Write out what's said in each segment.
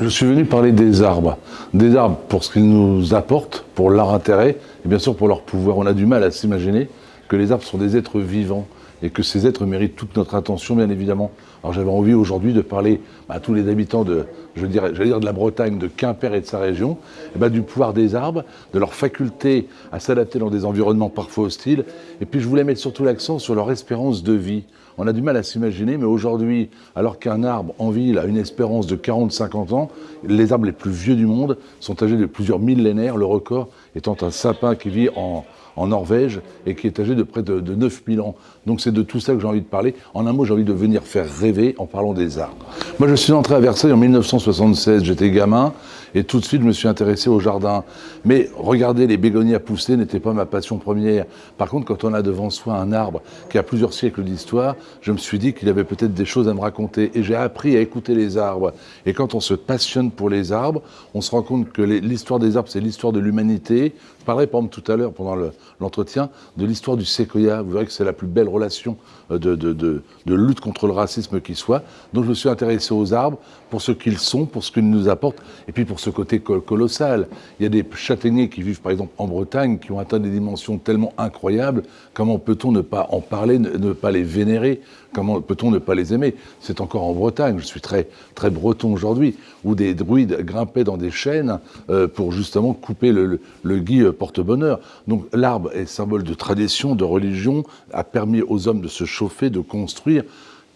Je suis venu parler des arbres. Des arbres pour ce qu'ils nous apportent, pour leur intérêt, et bien sûr pour leur pouvoir. On a du mal à s'imaginer que les arbres sont des êtres vivants et que ces êtres méritent toute notre attention, bien évidemment. Alors j'avais envie aujourd'hui de parler à tous les habitants de, je dirais, dire de la Bretagne, de Quimper et de sa région, et ben, du pouvoir des arbres, de leur faculté à s'adapter dans des environnements parfois hostiles. Et puis je voulais mettre surtout l'accent sur leur espérance de vie. On a du mal à s'imaginer, mais aujourd'hui, alors qu'un arbre en ville a une espérance de 40-50 ans, les arbres les plus vieux du monde sont âgés de plusieurs millénaires, le record étant un sapin qui vit en, en Norvège et qui est âgé de près de, de 9000 ans. Donc c'est de tout ça que j'ai envie de parler. En un mot, j'ai envie de venir faire rêver en parlant des arbres. Moi, je suis entré à Versailles en 1976, j'étais gamin, et tout de suite, je me suis intéressé au jardin. Mais regarder les bégonies à pousser n'était pas ma passion première. Par contre, quand on a devant soi un arbre qui a plusieurs siècles d'histoire, je me suis dit qu'il avait peut-être des choses à me raconter. Et j'ai appris à écouter les arbres. Et quand on se passionne pour les arbres, on se rend compte que l'histoire des arbres, c'est l'histoire de l'humanité. Je parlerai, par exemple, tout à l'heure, pendant l'entretien, de l'histoire du séquoia. Vous verrez que c'est la plus belle relation euh, de, de, lutte contre le racisme qui soit. Donc je me suis intéressé aux arbres pour ce qu'ils sont, pour ce qu'ils nous apportent, et puis pour ce côté colossal. Il y a des châtaigniers qui vivent par exemple en Bretagne, qui ont atteint des dimensions tellement incroyables. Comment peut-on ne pas en parler, ne pas les vénérer? Comment peut-on ne pas les aimer? C'est encore en Bretagne, je suis très, très breton aujourd'hui, où des druides grimpaient dans des chênes euh, pour justement couper le, le, gui euh, porte-bonheur. Donc l'arbre est symbole de tradition, de religion, a permis aux hommes de se chauffer, de construire.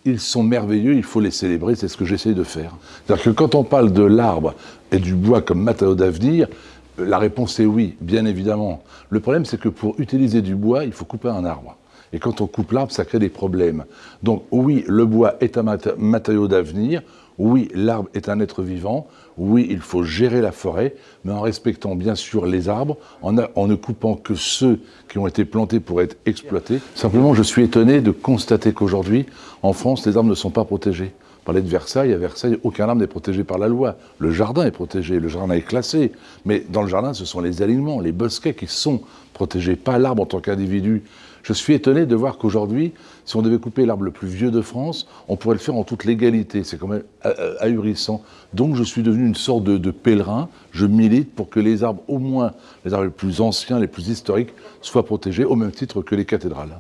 Ils sont merveilleux, il faut les célébrer, c'est ce que j'essaie de faire. C'est-à-dire que quand on parle de l'arbre et du bois comme matériau d'avenir, la réponse est oui, bien évidemment. Le problème, c'est que pour utiliser du bois, il faut couper un arbre. Et quand on coupe l'arbre, ça crée des problèmes. Donc oui, le bois est un matériau d'avenir. Oui, l'arbre est un être vivant. Oui, il faut gérer la forêt, mais en respectant bien sûr les arbres, en, ne coupant que ceux qui ont été plantés pour être exploités. Simplement, je suis étonné de constater qu'aujourd'hui, en France, les arbres ne sont pas protégés. Parlait de Versailles, à Versailles, aucun arbre n'est protégé par la loi. Le jardin est protégé, le jardin est classé, mais dans le jardin, ce sont les alignements, les bosquets qui sont protégés, pas l'arbre en tant qu'individu. Je suis étonné de voir qu'aujourd'hui, si on devait couper l'arbre le plus vieux de France, on pourrait le faire en toute légalité. C'est quand même ahurissant. Donc je suis devenu une sorte de, pèlerin. Je milite pour que les arbres, au moins les arbres les plus anciens, les plus historiques, soient protégés au même titre que les cathédrales.